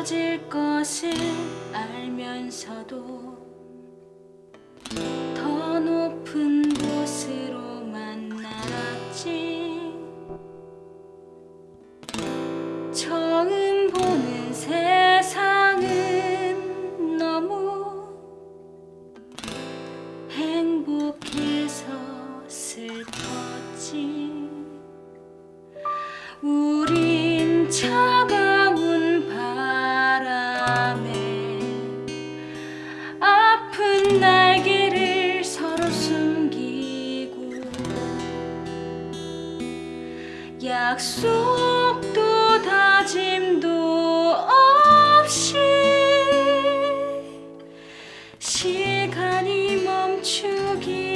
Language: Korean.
터질 것을 알면서도 더 높은 곳으로만 날았지. 처음 보는 세상은 너무 행복해서 슬펐지. 우린 차가운 아픈 날개를 서로 숨기고, 약속도 다짐도 없이 시간이 멈추기